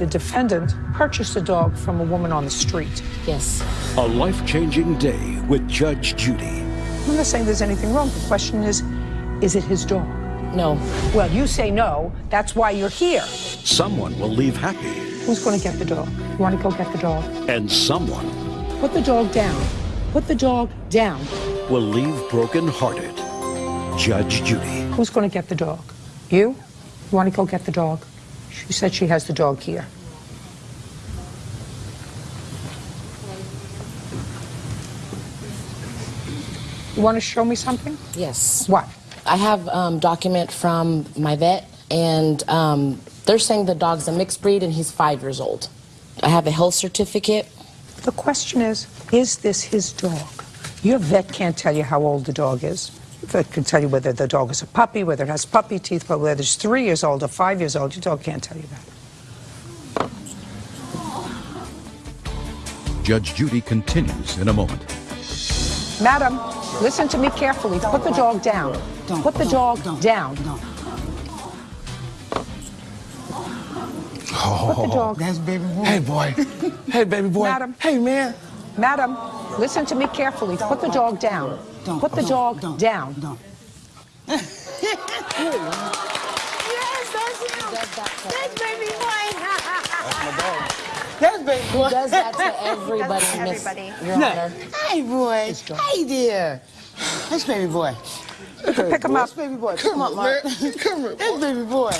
the defendant purchased a dog from a woman on the street. Yes. A life changing day with Judge Judy. I'm not saying there's anything wrong. The question is, is it his dog? No. Well, you say no. That's why you're here. Someone will leave happy, Who's going to get the dog? You want to go get the dog? and someone Put the dog down. Put the dog down. will leave broken-hearted. Judge Judy. Who's going to get the dog? You? You want to go get the dog? She said she has the dog here. You want to show me something? Yes. What? I have um, document from my vet, and um, they're saying the dog's a mixed breed and he's five years old. I have a health certificate. The question is, is this his dog? Your vet can't tell you how old the dog is. The vet can tell you whether the dog is a puppy, whether it has puppy teeth, but whether it's three years old or five years old, your dog can't tell you that. Judge Judy continues in a moment. Madam, listen to me carefully. Put the dog down. Don't, Put the don't, dog don't, down. don't. Put the dog. That's baby boy. Hey, boy. Hey, baby boy. Madam. Hey, man. Madam, listen to me carefully. Put the dog down. Don't, Put the don't, dog don't, down. Don't. Yes, that's him. That's baby boy. That's baby He boy. does that to everybody, to Miss everybody. Your No. Honor. Hey, boy. Hey, there. That's baby boy. Pick him up. That's baby boy. Come on, Mark. Come here. That's baby boy.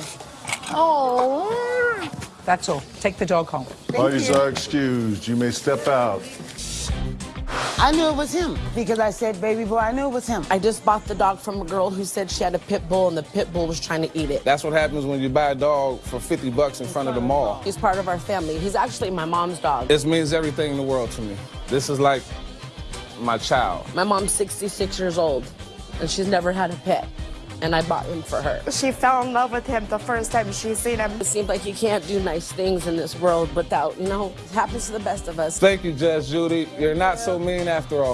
Oh. That's all. Take the dog home. Parties are excused. You may step out. I knew it was him because I said baby boy. I knew it was him. I just bought the dog from a girl who said she had a pit bull and the pit bull was trying to eat it. That's what happens when you buy a dog for 50 bucks in front of the mall. He's part of our family. He's actually my mom's dog. This means everything in the world to me. This is like my child. My mom's 66 years old, and she's never had a pet, and I bought him for her. She fell in love with him the first time she seen him. It seems like you can't do nice things in this world without, you know, it happens to the best of us. Thank you, Judge Judy. You're not so mean after all.